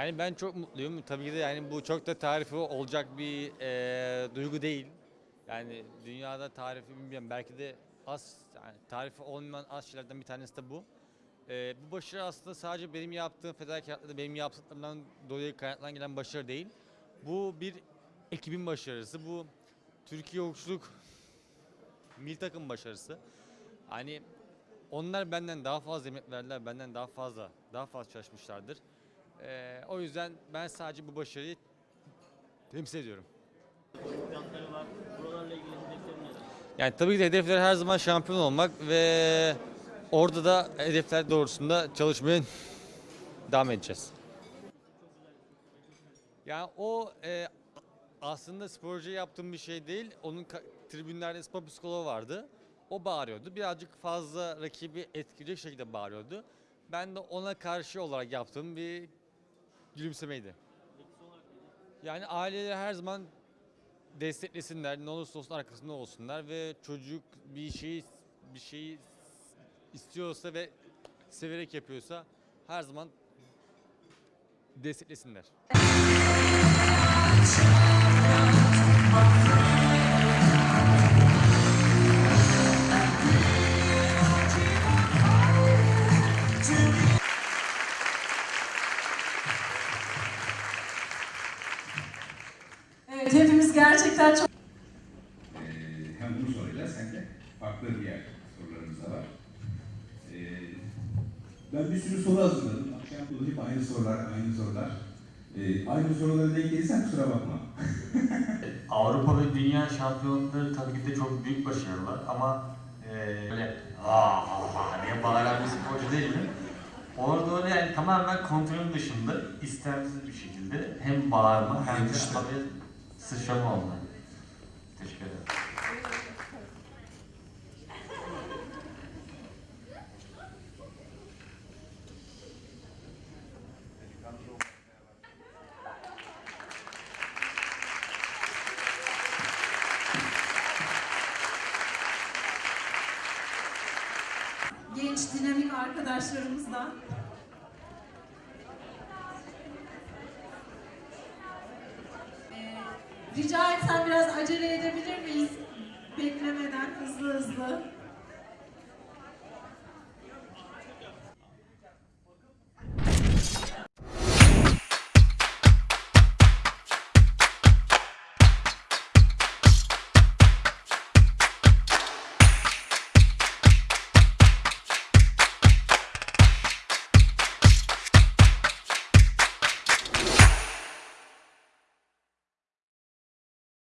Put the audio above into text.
Yani ben çok mutluyum. Tabii ki de yani bu çok da tarifi olacak bir eee, duygu değil. Yani dünyada tarifi bilmiyorum. Belki de az yani tarifi olmayan az şeylerden bir tanesi de bu. Eee, bu başarı aslında sadece benim yaptığım fedakarlıkla benim yaptıklarımdan dolayı kaynaklanan gelen başarı değil. Bu bir ekibin başarısı. Bu Türkiye Okçuluk milli takım başarısı. Hani onlar benden daha fazla emek verdiler, benden daha fazla, daha fazla çalışmışlardır. Ee, o yüzden ben sadece bu başarıyı temsil ediyorum. Yani tabii ki de hedefler her zaman şampiyon olmak ve orada da hedefler doğrusunda çalışmaya devam edeceğiz. Yani o e, aslında sporcu yaptığım bir şey değil. Onun tribünlerde spor psikoloğu vardı. O bağırıyordu. Birazcık fazla rakibi etkileyecek şekilde bağırıyordu. Ben de ona karşı olarak yaptığım bir gülümsemeydi. Yani aileler her zaman desteklesinler, ne olursa olsun arkasında olsunlar ve çocuk bir şeyi bir şeyi istiyorsa ve severek yapıyorsa her zaman desteklesinler. Evet, hepimiz gerçekten çok Ee, hem bunu soracağız hem de farklı diğer sorularımız da var. Ee, ben bir sürü soru hazırladım. Akşam bunu hep aynı sorular, aynı sorular. Ee, aynı sorulara denk gelirsen kusura bakma. Avrupa ve Dünya şampiyonları tabii ki de çok büyük başarılar ama eee böyle aa diye bağıran bir sporcu değilim. Orada öyle yani tamamen kontrolün dışında istemsiz bir şekilde hem bağırma hem de tabii sıçrama oldu. Teşekkür ederim. genç, dinamik arkadaşlarımızdan. Rica etsem biraz acele edebilir miyiz? Beklemeden hızlı hızlı.